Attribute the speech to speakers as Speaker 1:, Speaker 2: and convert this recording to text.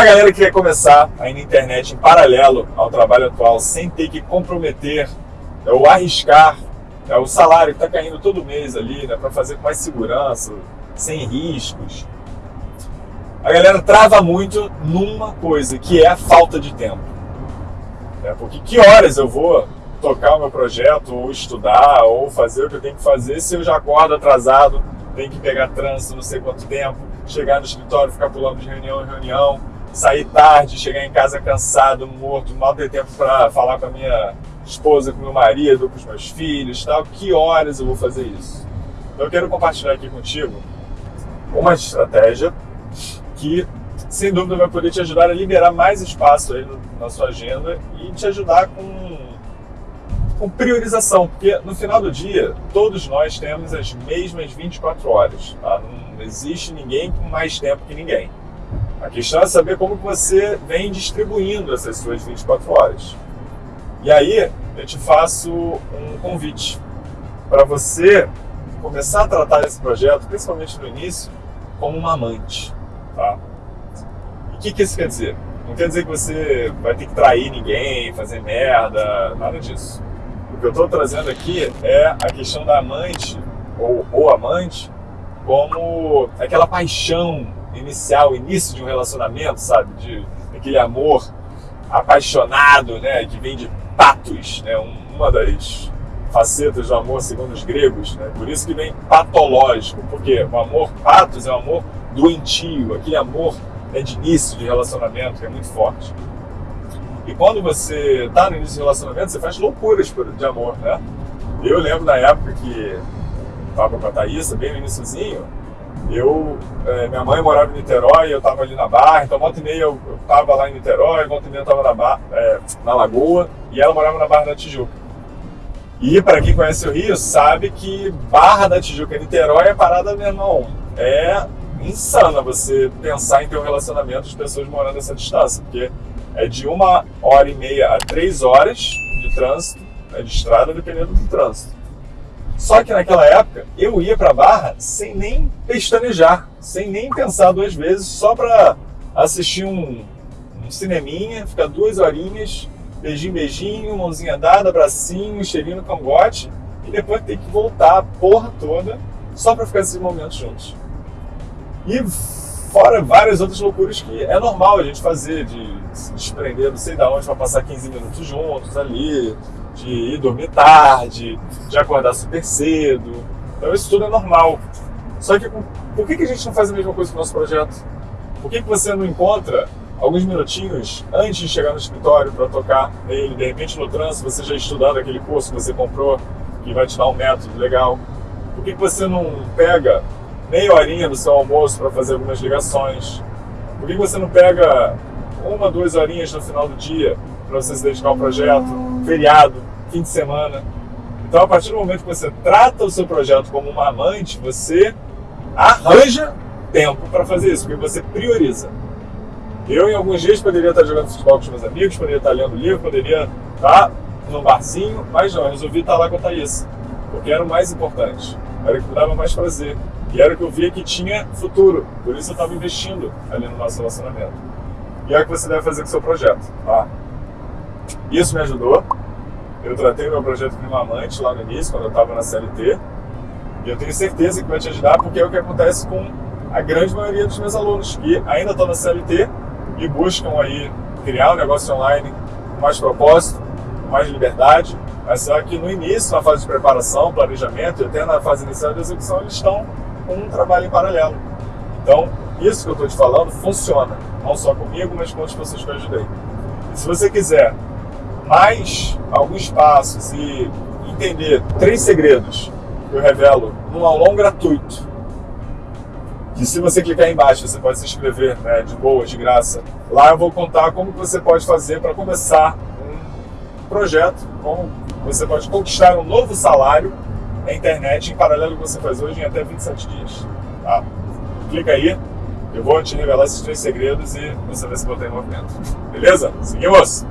Speaker 1: A galera que quer começar aí na internet em paralelo ao trabalho atual, sem ter que comprometer ou arriscar é, o salário que está caindo todo mês ali, né, para fazer com mais segurança, sem riscos, a galera trava muito numa coisa, que é a falta de tempo. É, porque que horas eu vou tocar o meu projeto, ou estudar, ou fazer o que eu tenho que fazer se eu já acordo atrasado, tenho que pegar trânsito não sei quanto tempo, chegar no escritório, ficar pulando de reunião em reunião, sair tarde, chegar em casa cansado, morto, mal ter tempo para falar com a minha esposa, com meu marido, com os meus filhos, tal. Que horas eu vou fazer isso? Então eu quero compartilhar aqui contigo uma estratégia que, sem dúvida, vai poder te ajudar a liberar mais espaço aí na sua agenda e te ajudar com, com priorização, porque no final do dia, todos nós temos as mesmas 24 horas. Tá? Não existe ninguém com mais tempo que ninguém. A questão é saber como que você vem distribuindo essas suas 24 horas. E aí, eu te faço um convite para você começar a tratar esse projeto, principalmente no início, como uma amante. Tá? E o que, que isso quer dizer? Não quer dizer que você vai ter que trair ninguém, fazer merda, nada disso. O que eu estou trazendo aqui é a questão da amante, ou, ou amante, como aquela paixão inicial, início de um relacionamento, sabe? De aquele amor apaixonado, né? Que vem de patos, né? Uma das facetas do amor segundo os gregos, né? Por isso que vem patológico, porque o amor patos é o amor doentio, aquele amor né, de início de relacionamento que é muito forte. E quando você está no início de relacionamento, você faz loucuras de amor, né? Eu lembro da época que estava com a Thaísa, bem no iníciozinho, eu, é, minha mãe morava em Niterói, eu estava ali na Barra, então volta e meia eu estava lá em Niterói, volta e meia eu estava na, Barra, é, na Lagoa, e ela morava na Barra da Tijuca. E para quem conhece o Rio, sabe que Barra da Tijuca e Niterói é parada, meu irmão, é insana você pensar em ter um relacionamento de pessoas morando essa distância, porque é de uma hora e meia a três horas de trânsito, né, de estrada, dependendo do trânsito. Só que naquela época eu ia para Barra sem nem pestanejar, sem nem pensar duas vezes, só para assistir um, um cineminha, ficar duas horinhas, beijinho, beijinho, mãozinha dada, abracinho, cheirinho no cangote, e depois ter que voltar a porra toda só para ficar esses momentos juntos. E fora várias outras loucuras que é normal a gente fazer, de se desprender não sei de onde para passar 15 minutos juntos ali, de ir dormir tarde, de acordar super cedo. Então isso tudo é normal. Só que por que, a gente não faz a mesma coisa com o nosso projeto? Por que, você não encontra alguns minutinhos antes de chegar no escritório para tocar nele, de repente no trânsito você já estudando aquele curso que você comprou, que vai te dar um método legal? Por que, você não pega meia horinha do seu almoço para fazer algumas ligações? Por que você não pega uma, duas horinhas no final do dia para você se dedicar ao projeto, feriado, fim de semana. Então, a partir do momento que você trata o seu projeto como uma amante, você arranja tempo para fazer isso, porque você prioriza. Eu, em alguns dias, poderia estar jogando futebol com os meus amigos, poderia estar lendo livro, poderia estar num barzinho, mas não, eu resolvi estar lá com a Thaís, porque era o mais importante, era o que me dava mais prazer, e era o que eu via que tinha futuro, por isso eu estava investindo ali no nosso relacionamento. E é o que você deve fazer com o seu projeto. Tá? Isso me ajudou. Eu tratei meu projeto com uma amante lá no início, quando eu estava na CLT. E eu tenho certeza que vai te ajudar, porque é o que acontece com a grande maioria dos meus alunos, que ainda estão na CLT e buscam aí criar um negócio online com mais propósito, com mais liberdade. Mas só que no início, na fase de preparação, planejamento e até na fase inicial de execução, eles estão com um trabalho em paralelo. Então, isso que eu estou te falando funciona, não só comigo, mas com outras pessoas que eu ajudei. E se você quiser mais alguns passos e entender três segredos que eu revelo num aulão gratuito, que se você clicar aí embaixo você pode se inscrever né, de boa, de graça. Lá eu vou contar como você pode fazer para começar um projeto, como você pode conquistar um novo salário na internet em paralelo com o que você faz hoje em até 27 dias. Tá? Clica aí, eu vou te revelar esses três segredos e você vai se botar em movimento. Beleza? Seguimos!